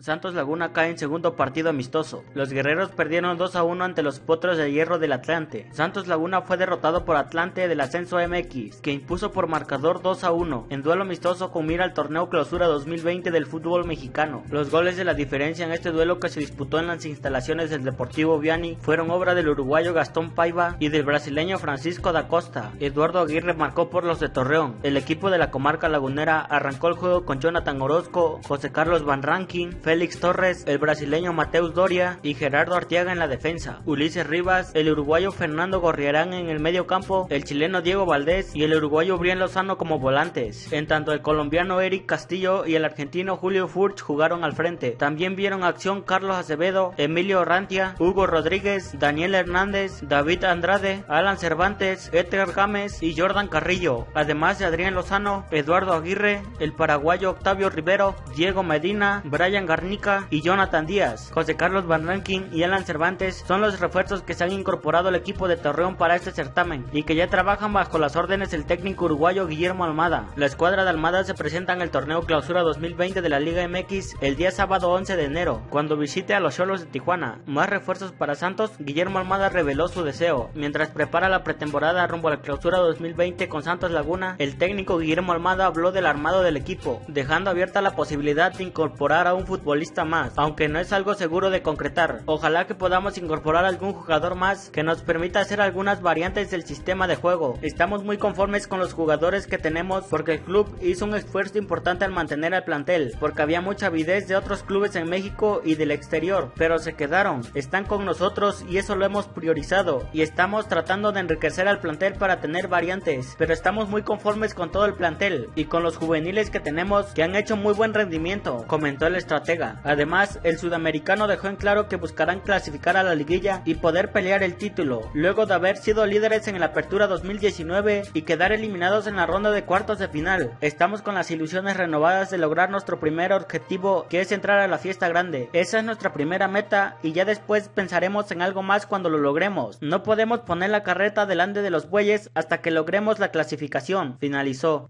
Santos Laguna cae en segundo partido amistoso. Los guerreros perdieron 2 a 1 ante los potros de hierro del Atlante. Santos Laguna fue derrotado por Atlante del Ascenso MX, que impuso por marcador 2 a 1 en duelo amistoso con mira al torneo Clausura 2020 del fútbol mexicano. Los goles de la diferencia en este duelo que se disputó en las instalaciones del Deportivo Viani fueron obra del uruguayo Gastón Paiva y del brasileño Francisco da Costa. Eduardo Aguirre marcó por los de Torreón. El equipo de la comarca lagunera arrancó el juego con Jonathan Orozco, José Carlos Van Rankin, Félix Torres, el brasileño Mateus Doria y Gerardo Artiaga en la defensa, Ulises Rivas, el uruguayo Fernando Gorriarán en el medio campo, el chileno Diego Valdés y el uruguayo Brian Lozano como volantes. En tanto el colombiano Eric Castillo y el argentino Julio Furch jugaron al frente. También vieron acción Carlos Acevedo, Emilio Rantia, Hugo Rodríguez, Daniel Hernández, David Andrade, Alan Cervantes, Edgar Gámez y Jordan Carrillo, además de Adrián Lozano, Eduardo Aguirre, el paraguayo Octavio Rivero, Diego Medina, Brian Garnica, y Jonathan Díaz. José Carlos Van Rankin y Alan Cervantes son los refuerzos que se han incorporado al equipo de Torreón para este certamen y que ya trabajan bajo las órdenes del técnico uruguayo Guillermo Almada. La escuadra de Almada se presenta en el torneo Clausura 2020 de la Liga MX el día sábado 11 de enero, cuando visite a los Cholos de Tijuana. Más refuerzos para Santos, Guillermo Almada reveló su deseo. Mientras prepara la pretemporada rumbo a la Clausura 2020 con Santos Laguna, el técnico Guillermo Almada habló del armado del equipo, dejando abierta la posibilidad de incorporar a un futbolista más, aunque no es algo seguro de concretar. Ojalá que podamos incorporar algún jugador más que nos permita hacer algunas variantes del sistema de juego. Estamos muy conformes con los jugadores que tenemos porque el club hizo un esfuerzo importante al mantener el plantel, porque había mucha avidez de otros clubes en México y del exterior, pero se quedaron, están con nosotros y eso lo hemos priorizado y estamos tratando de enriquecer al plantel para tener variantes, pero estamos muy conformes con todo el plantel y con los juveniles que tenemos que han hecho muy buen rendimiento, comentó el estratega. Además, el sudamericano dejó en claro que buscarán clasificar a la liguilla y poder pelear el título, luego de haber sido líderes en la apertura 2019 y quedar eliminados en la ronda de cuartos de final. Estamos con las ilusiones renovadas de lograr nuestro primer objetivo, que es entrar a la fiesta grande. Esa es nuestra primera meta y ya después pensaremos en algo más cuando lo logremos. No podemos poner la carreta delante de los bueyes hasta que logremos la clasificación, finalizó.